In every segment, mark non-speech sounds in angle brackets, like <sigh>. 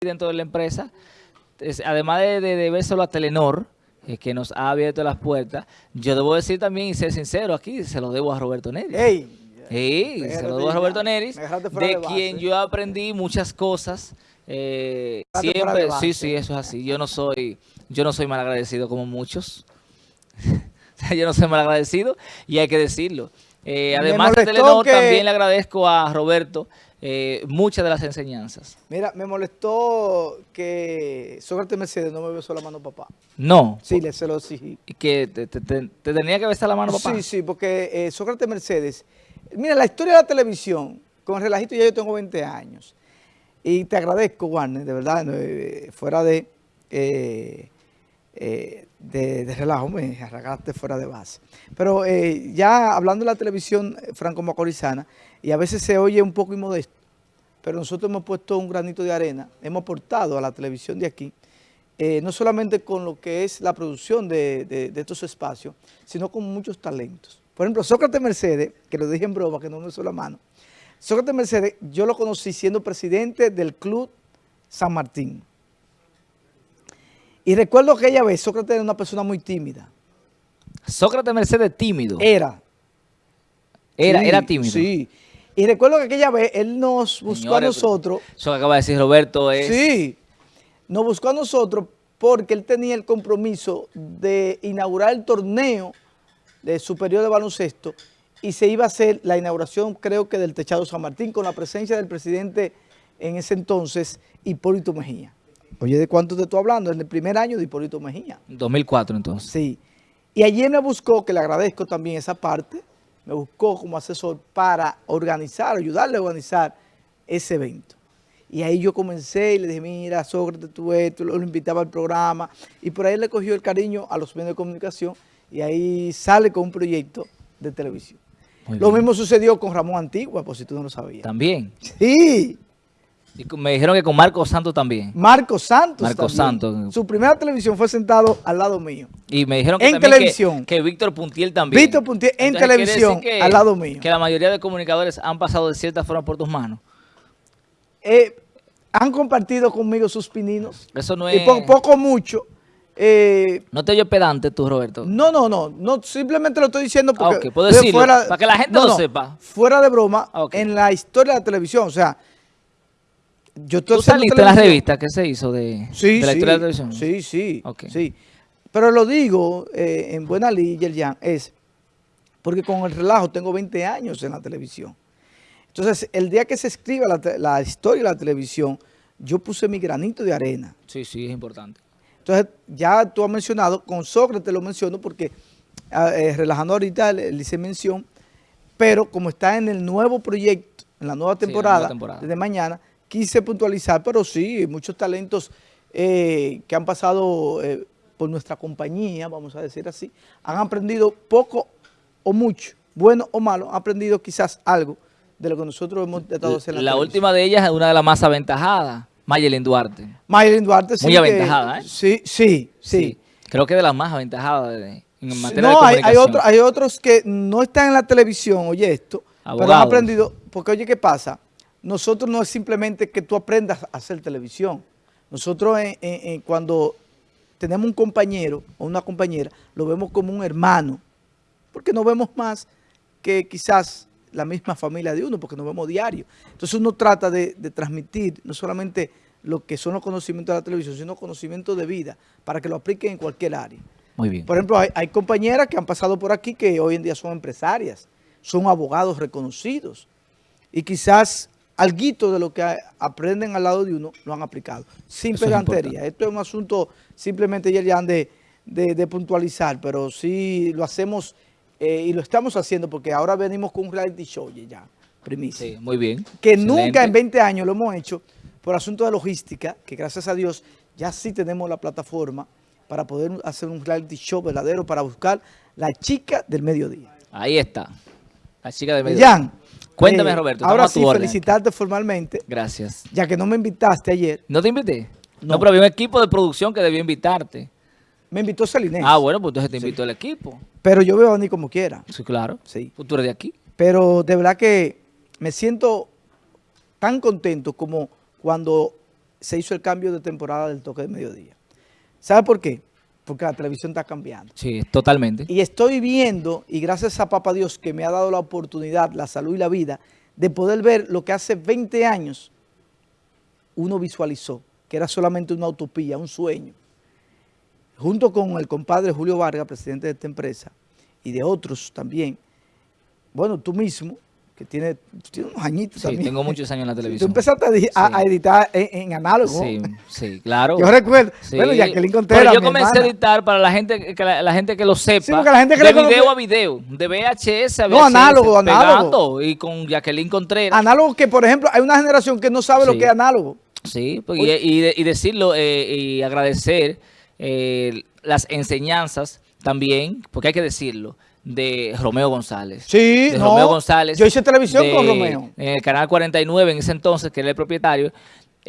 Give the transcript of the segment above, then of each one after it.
dentro de la empresa, es- además de, de, debérselo a Telenor, eh, que nos ha abierto las puertas, yo debo decir también y ser sincero aquí, se lo debo a Roberto Neri. ¡Ey! Sí, se lo debo a Roberto Neris, de, de quien yo aprendí muchas cosas. eh, de siempre, sí, sí, eso es así. Yo no soy, yo no soy malagradecido como muchos. <laughs> Yo no soy malagradecido y hay que decirlo. Eh, además de Telenor, que- también le agradezco a Roberto eh, muchas de las enseñanzas. Mira, me molestó que Sócrates Mercedes no me besó la mano papá. No, Sí, le se lo exigí. y que te, te- te- te tenía que besar la mano, papá. Sí, sí, porque eh, Sócrates Mercedes, mira, la historia de la televisión, con el relajito ya yo tengo 20 años. Y te agradezco, Warner, de verdad, eh, fuera de, eh, eh, de, de relajo, me arrancaste fuera de base. Pero eh, ya hablando de la televisión eh, franco-macorizana, y a veces se oye un poco inmodesto, pero nosotros hemos puesto un granito de arena, hemos aportado a la televisión de aquí, eh, no solamente con lo que es la producción de, de- de estos espacios, sino con muchos talentos. Por ejemplo, Sócrates Mercedes, que lo dije en broma, que no me hizo la mano, Sócrates Mercedes, yo lo conocí siendo presidente del Club San Martín. Y recuerdo que aquella vez Sócrates era una persona muy tímida. Sócrates Mercedes tímido. Era. era, Sí, era tímido. Sí. Y recuerdo que aquella vez él nos buscó a Señores, nosotros. Eso que acaba de decir Roberto es... Sí, nos buscó a nosotros porque él tenía el compromiso de inaugurar el torneo de superior de baloncesto y se iba a hacer la inauguración, creo que del Techado San Martín, con la presencia del presidente en ese entonces, Hipólito Mejía. Oye, ¿de cuánto te estoy hablando? En el primer año de Hipólito Mejía. 2004 entonces. Sí. Y allí me buscó, que le agradezco también esa parte, me buscó como asesor para organizar, ayudarle a organizar ese evento. Y ahí yo comencé y le dije, mira, Sócrates, tú esto, lo, invitaba al programa. Y por ahí le cogió el cariño a los medios de comunicación y ahí sale con un proyecto de televisión. Muy Lo bien. mismo sucedió con Ramón Antigua, por si tú no lo sabías. También. Sí, Y me dijeron que con Marco Santos también. Marco Santos Marco también. Santos. Su primera televisión fue sentado al lado mío. Y me dijeron que En que- televisión. que, Víctor Puntiel también. Víctor Puntiel en Entonces, televisión, decir al lado mío. Que la mayoría de comunicadores han pasado de cierta forma por tus manos. eh, han compartido conmigo sus pininos. Eso no Y es... po- poco mucho. eh, No te oyes pedante tú, Roberto. no, no, no, no, simplemente lo estoy diciendo porque... Ah, ok, puedo de decirlo, para que la gente lo sepa. Fuera de broma, Ah, en la historia de la televisión, o sea, yo estoy ¿Tú saliste la revista que se hizo de, Sí, de la sí, historia de la televisión? sí, sí, sí. Pero lo digo eh, en buena ley, Yerjan, es porque con el relajo tengo 20 años en la televisión. Entonces, el día que se escriba la, la historia de la televisión, yo puse mi granito de arena. Sí, sí, es importante. Entonces, ya tú has mencionado, con Sócrates lo menciono porque, ah, eh, relajando ahorita, le, le hice mención, pero como está en el nuevo proyecto, en la nueva Sí, la temporada, nueva temporada. desde mañana, quise puntualizar, pero sí, muchos talentos eh, que han pasado eh, por nuestra compañía, vamos a decir así, han aprendido poco o mucho, bueno o malo, han aprendido quizás algo de lo que nosotros hemos tratado de hacer La, la, última de ellas es una de las más aventajadas, Mayelin Duarte. Mayelin Duarte, sí. Muy que- aventajada, ¿eh? Sí, sí, sí. Creo que de las más aventajadas de- en materia de No, hay, hay, comunicación. otro- hay otros que no están en la televisión, oye esto, pero han Abogados. aprendido, porque oye, ¿qué pasa? Nosotros no es simplemente que tú aprendas a hacer televisión. Nosotros en- en- en cuando tenemos un compañero o una compañera, lo vemos como un hermano, porque no vemos más que quizás la misma familia de uno, porque nos vemos diario. Entonces uno trata de, de transmitir no solamente lo que son los conocimientos de la televisión, sino conocimientos de vida, para que lo apliquen en cualquier área. Muy bien. Por ejemplo, hay, hay compañeras que han pasado por aquí que hoy en día son empresarias, son abogados reconocidos y quizás alguito de lo que aprenden al lado de uno lo han aplicado, sin Eso pedantería. Esto es un asunto simplemente, Yerian, de, de, de puntualizar, pero sí lo hacemos eh, y lo estamos haciendo porque ahora venimos con un reality show ya, primicia Sí, muy bien. que Excelente. nunca en 20 años lo hemos hecho por asunto de logística, que gracias a Dios ya sí tenemos la plataforma para poder hacer un reality show verdadero para buscar la chica del mediodía. Ahí está. La chica del medio. Jan, Cuéntame, eh, Roberto. Ahora sí, felicitarte formalmente, Gracias. ya que no me invitaste ayer. ¿No te invité? No, No. pero había un equipo de producción que debió invitarte. Me invitó Celinés, Ah, bueno, pues entonces te invitó el equipo. pero yo veo a ni como quiera. Sí, claro. Sí. Pues tú eres de aquí. Pero de verdad que me siento tan contento como cuando se hizo el cambio de temporada del toque de mediodía. ¿Sabe por qué? Porque la televisión está cambiando. Sí, totalmente. Y estoy viendo, y gracias a Papá Dios que me ha dado la oportunidad, la salud y la vida, de poder ver lo que hace 20 años uno visualizó, que era solamente una utopía, un sueño. Junto con el compadre Julio Vargas, presidente de esta empresa, y de otros también, bueno, tú mismo, que tiene, tiene unos añitos sí, tengo muchos años en la <laughs> televisión. Tú empezaste a, editar en, análogo. Sí, sí, claro. Yo recuerdo, bueno, Jacqueline Contreras, Pero yo comencé a editar para la gente que la, gente que lo sepa, sí, la gente que de video a video, de VHS a VHS. No, análogo, análogo. Y con Jacqueline Contreras. Análogo que, por ejemplo, hay una generación que no sabe lo que es análogo. Sí, pues, y, y, decirlo eh, y agradecer eh, las enseñanzas también, porque hay que decirlo, de Romeo González. Sí, de Romeo González. Yo hice televisión con Romeo. En el canal 49 en ese entonces, que era el propietario.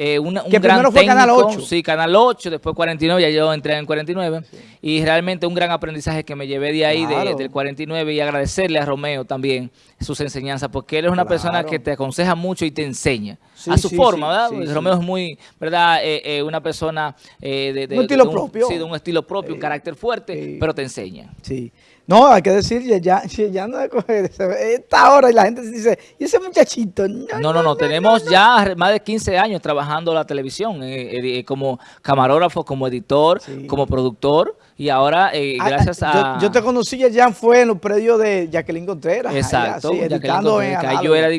Eh, un que gran fue Canal 8. Sí, Canal 8, después 49, ya yo entré en 49. Y realmente un gran aprendizaje que me llevé de ahí, del 49, y agradecerle a Romeo también sus enseñanzas, porque él es una persona que te aconseja mucho y te enseña. a su forma, ¿verdad? Romeo es muy, ¿verdad? Eh, eh, una persona de, un estilo propio. Sí, de un estilo propio, un carácter fuerte, pero te enseña. Sí. No, hay que decir, ya, ya no esta hora y la gente dice, ¿y ese muchachito? No, no, no, tenemos ya más de 15 años trabajando la televisión, eh, eh, como camarógrafo, como editor, como productor, y ahora eh, ah, gracias a... Yo, te conocí ya fue en los predios de Jacqueline Contreras. Exacto, Jacqueline Contreras, yo era,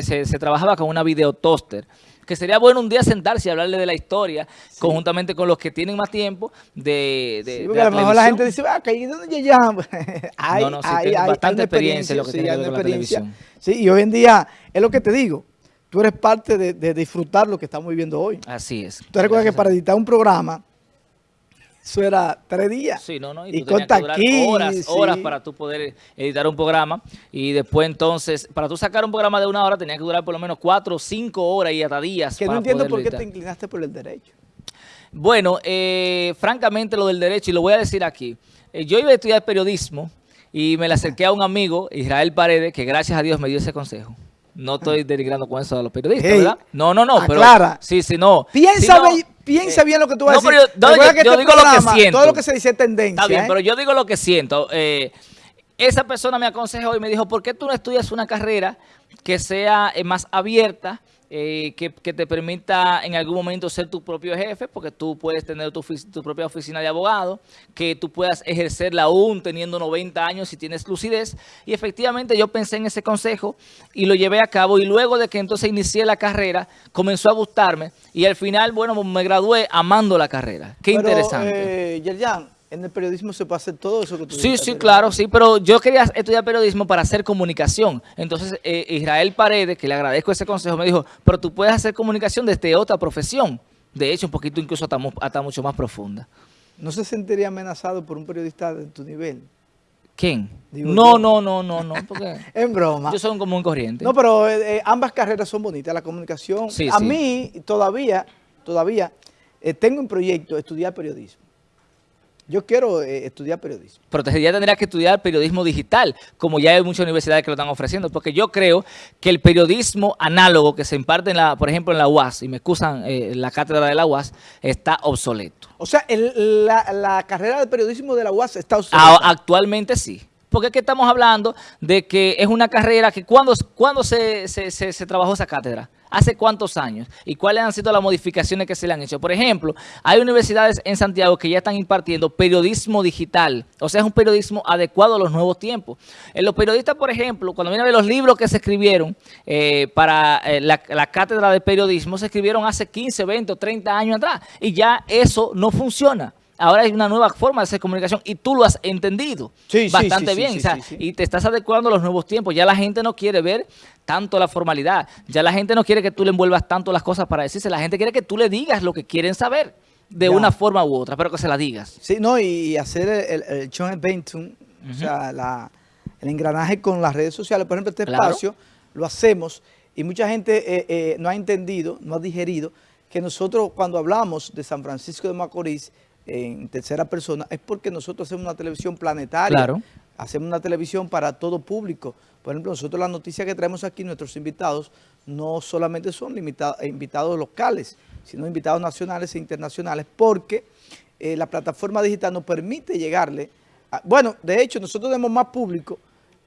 se, se trabajaba con una videotoster que sería bueno un día sentarse y hablarle de la historia, conjuntamente con los que tienen más tiempo de, de, sí, porque a lo mejor la gente dice, ah, que ¿dónde ya? hay, <laughs> no, no, sí, hay, hay, bastante experiencia en lo que tiene que ver con la televisión. Sí, y hoy en día, es lo que te digo, tú eres parte de, de disfrutar lo que estamos viviendo hoy. Así es. Tú recuerdas que para editar un programa, eso era tres días. Sí, no, no. Y, tú aquí, horas, horas para tú poder editar un programa. Y después entonces, para tú sacar un programa de una hora, tenía que durar por lo menos cuatro o cinco horas y hasta días. Que no entiendo por qué te inclinaste por el derecho. Bueno, eh, francamente lo del derecho, y lo voy a decir aquí. Eh, yo iba a estudiar periodismo y me le acerqué a un amigo, Israel Paredes, que gracias a Dios me dio ese consejo. No estoy denigrando con eso a los periodistas, ¿verdad? No, no, no. Aclara. Pero, sí, sí, no. Piensa, piensa bien lo que tú vas a decir. Pero yo, este digo lo que siento. Todo lo que se dice es tendencia. Está bien, ¿eh? pero yo digo lo que siento. Eh, esa persona me aconsejó y me dijo, ¿por qué tú no estudias una carrera que sea eh, más abierta, eh, que, te permita en algún momento ser tu propio jefe, porque tú puedes tener tu, tu, propia oficina de abogado, que tú puedas ejercerla aún teniendo 90 años si tienes lucidez. Y efectivamente yo pensé en ese consejo y lo llevé a cabo. Y luego de que entonces inicié la carrera, comenzó a gustarme. Y al final, bueno, me gradué amando la carrera. Qué interesante. Eh, en el periodismo se puede hacer todo eso que tú Sí, sí, claro, sí, pero yo quería estudiar periodismo para hacer comunicación. Entonces, eh, Israel Paredes, que le agradezco ese consejo, me dijo, pero tú puedes hacer comunicación desde otra profesión. De hecho, un poquito incluso hasta, mucho más profunda. ¿No se sentiría amenazado por un periodista de tu nivel? ¿Quién? no, no, no, no, no, porque <laughs> en broma. Yo soy un común corriente. No, pero eh, eh, ambas carreras son bonitas, la comunicación. Sí, a mí todavía, todavía tengo un proyecto estudiar periodismo. Yo quiero eh, estudiar periodismo. Pero ya tendría que estudiar periodismo digital, como ya hay muchas universidades que lo están ofreciendo, porque yo creo que el periodismo análogo que se imparte, en la, por ejemplo, en la UAS, y me excusan eh, la cátedra de la UAS, está obsoleto. O sea, la, carrera de periodismo de la UAS está obsoleta. actualmente sí. Porque es que estamos hablando de que es una carrera que cuando, cuando se, se trabajó esa cátedra, ¿Hace cuántos años? ¿Y cuáles han sido las modificaciones que se le han hecho? Por ejemplo, hay universidades en Santiago que ya están impartiendo periodismo digital. O sea, es un periodismo adecuado a los nuevos tiempos. En los periodistas, por ejemplo, cuando vienen los libros que se escribieron eh, para eh, la, la, cátedra de periodismo, se escribieron hace 15, 20 o 30 años atrás. Y ya eso no funciona ahora hay una nueva forma de hacer comunicación y tú lo has entendido bastante bien. y te estás adecuando a los nuevos tiempos. Ya la gente no quiere ver tanto la formalidad. Ya la gente no quiere que tú le envuelvas tanto las cosas para decirse. La gente quiere que tú le digas lo que quieren saber de una forma u otra, pero que se la digas. Sí, no, y hacer el, el, o sea, el engranaje con las redes sociales. Por ejemplo, este espacio lo hacemos y mucha gente eh, eh, no ha entendido, no ha digerido que nosotros cuando hablamos de San Francisco de Macorís, en tercera persona, es porque nosotros hacemos una televisión planetaria. Claro. Hacemos una televisión para todo público. Por ejemplo, nosotros las noticias que traemos aquí, nuestros invitados, no solamente son limitados, invitados locales, sino invitados nacionales e internacionales, porque eh, la plataforma digital nos permite llegarle, bueno, de hecho nosotros tenemos más público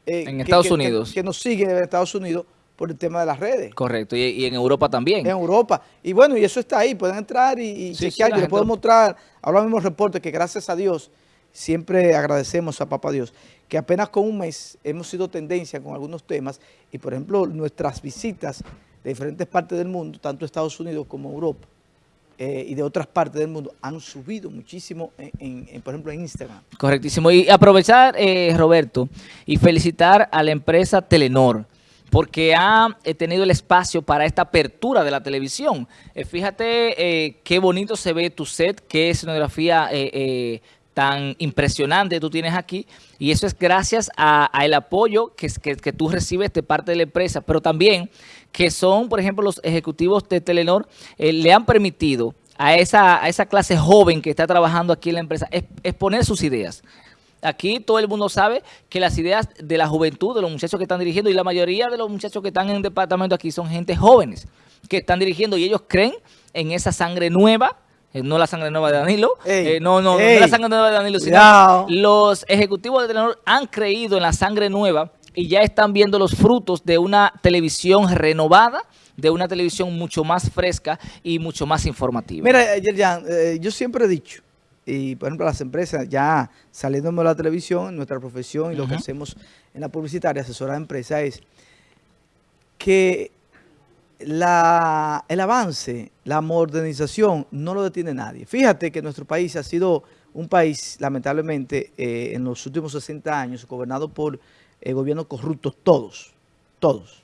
eh, en Estados Unidos. Que, nos sigue en Estados Unidos por el tema de las redes. Correcto, y, en Europa también. En Europa. Y bueno, y eso está ahí, pueden entrar y, y chequear, yo les puedo mostrar, ahora mismo reportes que gracias a Dios, siempre agradecemos a Papá Dios, que apenas con un mes hemos sido tendencia con algunos temas y por ejemplo nuestras visitas de diferentes partes del mundo, tanto Estados Unidos como Europa, eh, y de otras partes del mundo han subido muchísimo, en, por ejemplo, en Instagram. Correctísimo. Y aprovechar, eh, Roberto, y felicitar a la empresa Telenor, porque ha eh, tenido el espacio para esta apertura de la televisión. fíjate qué bonito se ve tu set, qué escenografía tan impresionante tú tienes aquí y eso es gracias al apoyo que, que, tú recibes de parte de la empresa, pero también que son, por ejemplo, los ejecutivos de Telenor, eh, le han permitido a esa, a esa clase joven que está trabajando aquí en la empresa exponer sus ideas. Aquí todo el mundo sabe que las ideas de la juventud, de los muchachos que están dirigiendo, y la mayoría de los muchachos que están en el departamento aquí son gente jóvenes que están dirigiendo y ellos creen en esa sangre nueva eh, no la sangre nueva de Danilo, eh, no, no, no la sangre nueva de Danilo, sino los ejecutivos de Telenor han creído en la sangre nueva y ya están viendo los frutos de una televisión renovada, de una televisión mucho más fresca y mucho más informativa. Mira, Yerjan, eh, yo siempre he dicho, y por ejemplo las empresas ya saliendo de la televisión, nuestra profesión y lo que hacemos en la publicitaria, asesora de empresa es que la, el avance, la modernización, no lo detiene nadie. Fíjate que nuestro país ha sido un país, lamentablemente, eh, en los últimos 60 años, gobernado por eh, gobiernos corruptos, todos, todos.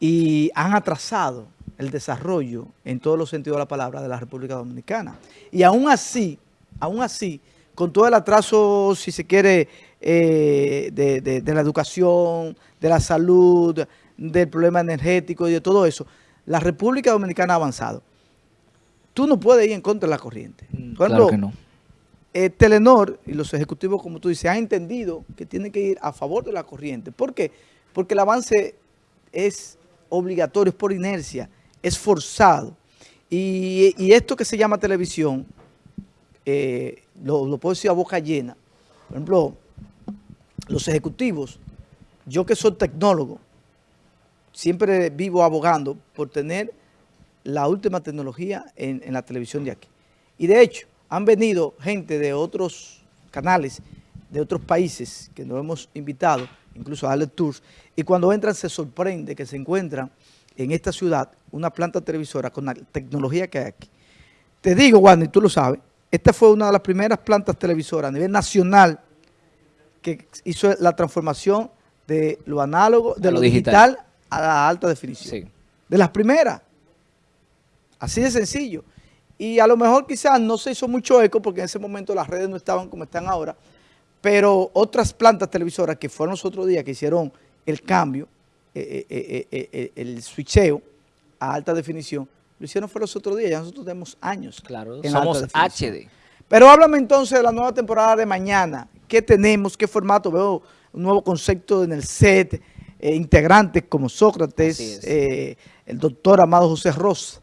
Y han atrasado el desarrollo, en todos los sentidos de la palabra, de la República Dominicana. Y aún así, aún así, con todo el atraso, si se quiere, eh, de la educación, de la salud, del problema energético y de todo eso, la República Dominicana ha avanzado. Tú no puedes ir en contra de la corriente. Mm, claro que no. Eh, Telenor y los ejecutivos, como tú dices, han entendido que tienen que ir a favor de la corriente. ¿Por qué? Porque el avance es obligatorio, es por inercia, es forzado. Y, esto que se llama televisión, eh, lo, lo puedo decir a boca llena. Por ejemplo, los ejecutivos, yo que soy tecnólogo, siempre vivo abogando por tener la última tecnología en, la televisión de aquí. Y de hecho, han venido gente de otros canales, de otros países que nos hemos invitado, incluso a darle tours, y cuando entran se sorprende que se encuentran en esta ciudad una planta televisora con la tecnología que hay aquí. Te digo, Juan, y tú lo sabes, esta fue una de las primeras plantas televisoras a nivel nacional que hizo la transformación de lo análogo, de lo, digital a la alta definición. De las primeras. Así de sencillo. Y a lo mejor quizás no se hizo mucho eco porque en ese momento las redes no estaban como están ahora, pero otras plantas televisoras que fueron los otros días que hicieron el cambio, eh, eh, eh, el switcheo a alta definición, lo hicieron fue los otros días, ya nosotros tenemos años. Claro, somos HD. Pero háblame entonces de la nueva temporada de mañana. ¿Qué tenemos? ¿Qué formato? Veo un nuevo concepto en el set, eh, integrantes como Sócrates, eh, el doctor Amado José Ross,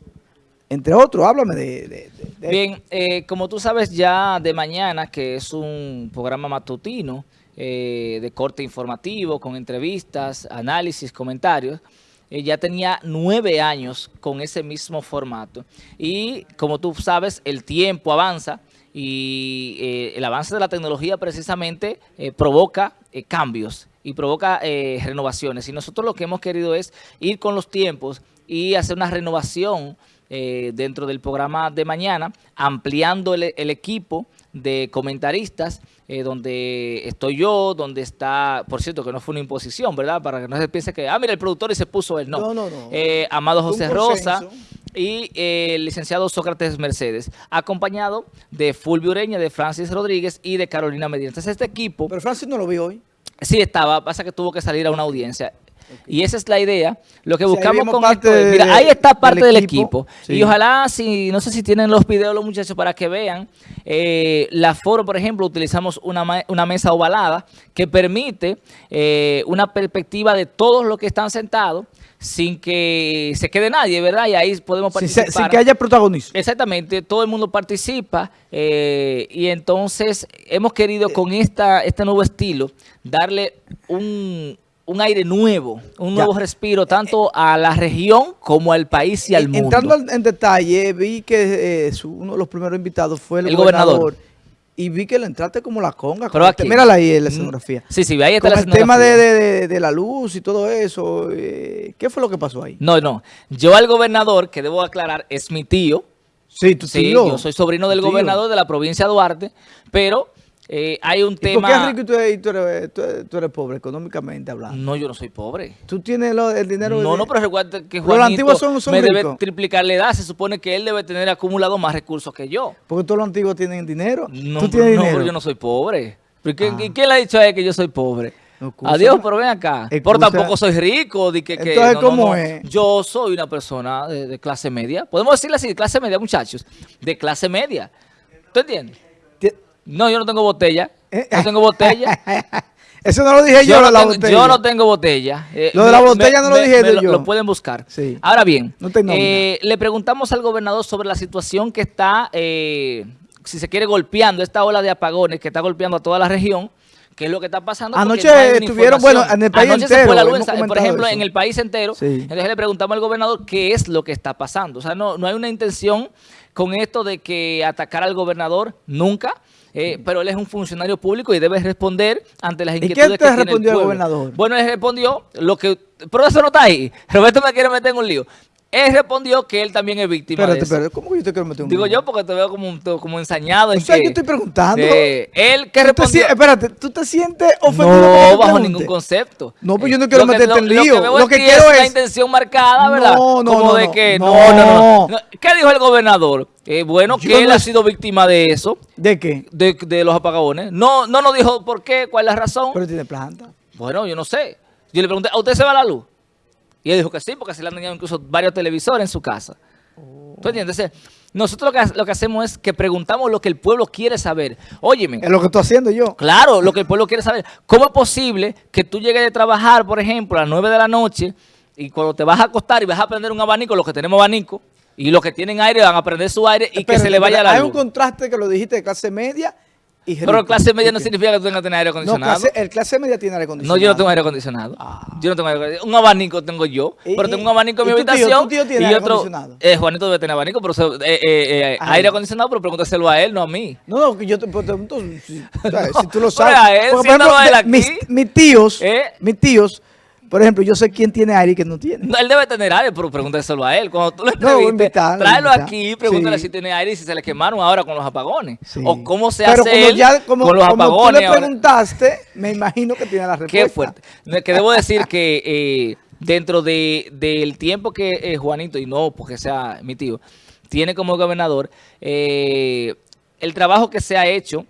entre otros. Háblame de... Bien, eh, como tú sabes ya de mañana, que es un programa matutino de corte informativo, con entrevistas, análisis, comentarios, ya tenía nueve años con ese mismo formato. Y como tú sabes, el tiempo avanza y el avance de la tecnología precisamente provoca cambios y provoca eh, renovaciones. Y nosotros lo que hemos querido es ir con los tiempos y hacer una renovación eh, dentro del programa de mañana, ampliando el, equipo de comentaristas, eh, donde estoy yo, donde está, por cierto, que no fue una imposición, ¿verdad? Para que no se piense que, ah, mira, el productor y se puso él. No, no, no. no. Amado José Rosa y el licenciado Sócrates Mercedes, acompañado de Fulvio Ureña, de Francis Rodríguez y de Carolina Medina. Entonces este equipo... Pero Francis no lo vi hoy. Sí, estaba, pasa que tuvo que salir a una audiencia. Y esa es la idea. Lo que buscamos con esto es, mira, ahí está parte del, equipo. Y ojalá, si no sé si tienen los videos los muchachos para que vean, eh, la foro, por ejemplo, utilizamos una, una mesa ovalada que permite eh, una perspectiva de todos los que están sentados sin que se quede nadie, ¿verdad? Y ahí podemos participar. sin que haya protagonismo. Exactamente, todo el mundo participa eh, y entonces hemos querido con esta, este nuevo estilo darle un, un aire nuevo, un Ya. nuevo respiro tanto a la región como al país y al mundo. Entrando en detalle, vi que eh, su- uno de los primeros invitados fue el, El gobernador. Y vi que le entraste como la conga. Pero aquí- Mírala ahí en la escenografía. Sí, sí, ahí está Con la el tema de, de- de- la luz y todo eso. eh, ¿Qué fue lo que pasó ahí? No, no, yo al gobernador, que debo aclarar, es mi tío, Sí, tu sí, tío. yo soy sobrino del tío. gobernador de la provincia de Duarte, pero eh, hay un ¿Y por qué es tema... rico y tú eres, tú eres- tú eres- tú eres pobre, económicamente hablando? No, yo no soy pobre. Tú tienes lo- el dinero... No, de- no, pero recuerda que Los Juanito antiguos son- son me debe triplicar la edad. Se supone que él debe tener acumulado más recursos que yo. Porque todos los antiguos tienen dinero. No, tú pero tienes no, dinero. pero yo no soy pobre. ¿Pero ¿Quién, Ah. quién le ha dicho a él que yo soy pobre? Excusa. Adiós, pero ven acá. Pero Excusa. tampoco soy rico. Di que, que- Entonces, no, no, ¿cómo no. es? Yo soy una persona de, de clase media. Podemos decirle así, de clase media, muchachos. De clase media. ¿Tú entiendes? No, yo no tengo botella. Eh, No tengo botella. <laughs> Eso no lo dije yo, Yo no, la tengo, botella. yo no tengo botella. Eh, Lo de la botella no lo dije me de lo, yo. lo pueden buscar. Sí. Ahora bien, No eh, le preguntamos al gobernador sobre la situación que está, eh, si se quiere, golpeando, esta ola de apagones que está golpeando a toda la región. ¿Qué es lo que está pasando? Anoche no estuvieron, bueno, en el país Anoche se entero, fue la luz, por ejemplo, eso. en el país entero. Sí. Entonces le preguntamos al gobernador qué es lo que está pasando. O sea, no, no hay una intención con esto de que atacar al gobernador, nunca. Eh, pero él es un funcionario público y debe responder ante las ¿Y qué inquietudes te que tiene el respondió el pueblo. gobernador? Bueno, él respondió lo que... Pero eso no está ahí. Roberto me quiere meter en un lío. Él respondió que él también es víctima Espérate, de eso. espérate. ¿Cómo que yo te quiero meter un Digo yo porque te veo como, como ensañado. en O sea, que- yo estoy preguntando. Eh, él que ¿Tú te respondió... espérate, ¿tú te sientes ofendido? No, bajo pregunte? ningún concepto. No, pues yo no quiero meterte en lío. Lo que, veo Lo en que ti quiero es es- intención marcada, ¿verdad? No, no, Como no, de que... no. no. no. ¿Qué dijo el gobernador? Eh, bueno, Yo que él no ha sido víctima de eso, ¿De qué? de, de los apagones. No, no nos dijo por qué, cuál es la razón. Pero tiene planta. Bueno, yo no sé. Yo le pregunté, ¿a usted se va la luz? Y él dijo que sí, porque se le han dañado incluso varios televisores en su casa. ¿Tú entiendes? Entonces, nosotros lo que, lo que hacemos es que preguntamos lo que el pueblo quiere saber. Óyeme, Es lo que estoy haciendo yo. claro, lo que el pueblo quiere saber. ¿Cómo es posible que tú llegues de trabajar, por ejemplo, a las 9 de la noche y cuando te vas a acostar y vas a prender un abanico, los que tenemos abanico, y los que tienen aire van a prender su aire y que se le vaya la Hay luz? un contraste que lo dijiste de clase media y Pero rico. clase media no significa que tú tengas que tener aire No, acondicionado. clase, el clase media tiene aire No, acondicionado. yo no tengo aire acondicionado. Ah. Yo no tengo aire acondicionado. Un abanico tengo yo, Y- pero tengo un abanico en mi tu tío- habitación. tu tío tiene y aire otro, acondicionado. eh, Juanito debe tener abanico, pero eh, eh, eh, aire acondicionado, pero pregúntaselo a él, no a mí. No, no, yo te pregunto si. No, si tú lo <laughs> pero sabes. Porque, de- mis, mis tíos, ¿Eh? mis tíos, por ejemplo, yo sé quién tiene aire y quién no tiene. No, él debe tener aire, pero pregúntaselo a él. Cuando tú lo No, invitarlo, tráelo invitar. aquí, pregúntale Sí. si tiene aire y si se le quemaron ahora con los apagones. Sí. O cómo se Pero hace como él ya, como, con los como apagones. tú le ahora. preguntaste, me imagino que tiene la respuesta. Qué fuerte. Que debo decir que eh, dentro de, del tiempo que eh, Juanito, y no porque sea mi tío, tiene como gobernador, eh, el trabajo que se ha hecho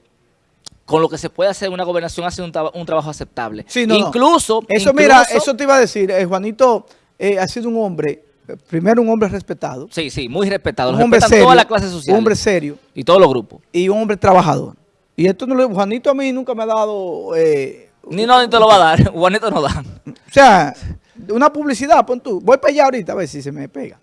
con lo que se puede hacer una gobernación ha sido un, un trabajo aceptable. Sí, no, no. incluso, Eso, incluso- mira, eso te iba a decir. eh, Juanito eh, ha sido un hombre, primero un hombre respetado, Sí, sí, muy respetado. Un hombre serio, todas las clases un sociales. hombre serio y todos los grupos. y un hombre trabajador. Y esto no lo, Juanito a mí nunca me ha dado, eh, Ni no, ni te lo va a dar. <laughs> Juanito no da. o sea, una publicidad, pon tú. Voy para allá ahorita a ver si se me pega.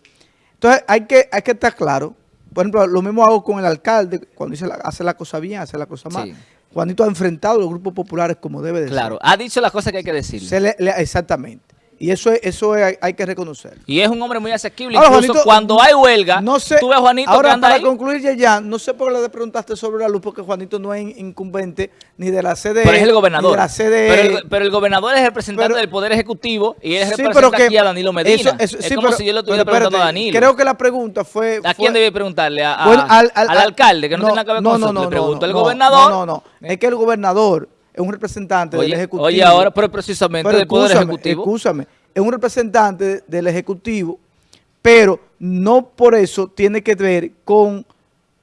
Entonces hay que, hay que estar claro. Por ejemplo, lo mismo hago con el alcalde, cuando dice la- hace la cosa bien, hace la cosa mal. Sí. Juanito ha enfrentado a los grupos populares como debe de ser. Claro, ha dicho las cosas que hay que decirle. Se le- le- exactamente. Y eso es, eso es- hay, que reconocerlo. Y es un hombre muy asequible. Ahora, Incluso Juanito, cuando hay huelga, No sé, tú ves a Juanito ahora que anda para ahí. concluir ya, ya, no sé por qué le preguntaste sobre la luz, porque Juanito no es incumbente ni de la CDE, Pero es el gobernador. ni de la CDE. Pero el, pero el gobernador es representante Pero- del Poder Ejecutivo y él Sí, representa pero que aquí a Danilo Medina. eso- eso- es sí, como pero- si yo le estuviera pero preguntando a espérate, Danilo. Creo que la pregunta fue... ¿A fue- quién debe preguntarle? ¿A, a- Bueno, al, al- al al- alcalde, que no, tiene nada que ver con no, nosotros? no, le no, pregunto al no, gobernador. No, no, no. Es que el gobernador es un representante del Ejecutivo. oye, ahora, pero precisamente Pero del Poder Ejecutivo. escúchame, es un representante del Ejecutivo, pero no por eso tiene que ver con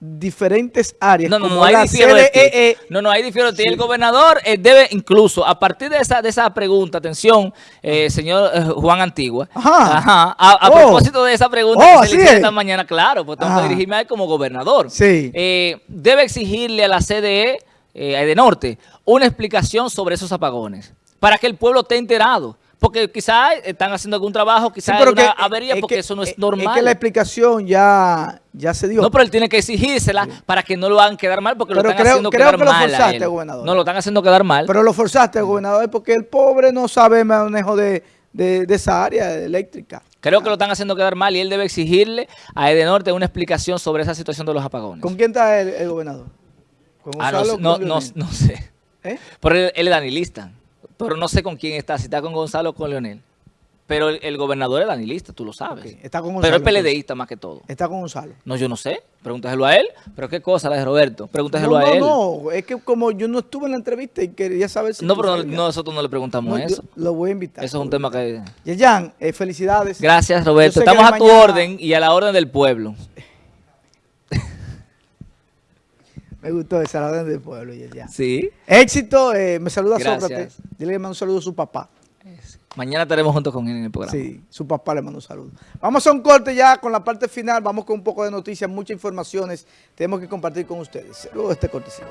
diferentes áreas. No, no, como no, la difiero de ti. CDEE. No, no, ahí difiero de ti. Sí. El gobernador eh, debe incluso, a partir de esa, de esa pregunta, atención, eh, señor eh, Juan Antigua. Ajá. Ajá. A, a Oh. propósito de esa pregunta Oh, que se le es. esta mañana, claro, pues tengo que dirigirme a él como gobernador. Sí. Eh, debe exigirle a la CDE de Norte una explicación sobre esos apagones, para que el pueblo esté enterado. Porque quizás están haciendo algún trabajo, Sí, quizás hay una que- avería, es porque que- eso no es, normal. Es que la explicación ya, ya se dio. No, pero él tiene que exigírsela para que no lo hagan quedar mal, porque Pero lo están creo- haciendo creo quedar que lo mal a forzaste, gobernador. No, lo están haciendo quedar mal. Pero lo forzaste, gobernador, porque el pobre no sabe manejo de, de- de esa área eléctrica. Creo que lo están haciendo quedar mal y él debe exigirle a Edenorte una explicación sobre esa situación de los apagones. ¿Con quién está el, el gobernador? ¿Con Ah, no, no, no, no sé. ¿Eh? Pero él, él es danilista. Pero no sé con quién está, si está con Gonzalo o con Leonel. Pero el, el gobernador es danilista, tú lo sabes. Está con Pero Gonzalo, es PLDista más que todo. Está con Gonzalo. No, yo no sé. Pregúntaselo a él. Pero qué cosa la de Roberto. Pregúntaselo No, a no, él. no, es que como yo no estuve en la entrevista y quería saber si No, pero no- nosotros no le preguntamos No, eso. Lo voy a invitar. Eso es un tema que... Yeyan, eh, felicidades. Gracias, Roberto. Estamos a tu mañana- orden y a la orden del pueblo. <laughs> Me gustó esa la del pueblo, Yeyan. Sí. Éxito, eh, me saluda Gracias. Sócrates. Dile que me manda un saludo a su papá. Mañana estaremos juntos con él en el programa. Sí, su papá le manda un saludo. Vamos a un corte ya con la parte final. Vamos con un poco de noticias, muchas informaciones. Tenemos que compartir con ustedes. Luego de este cortecito.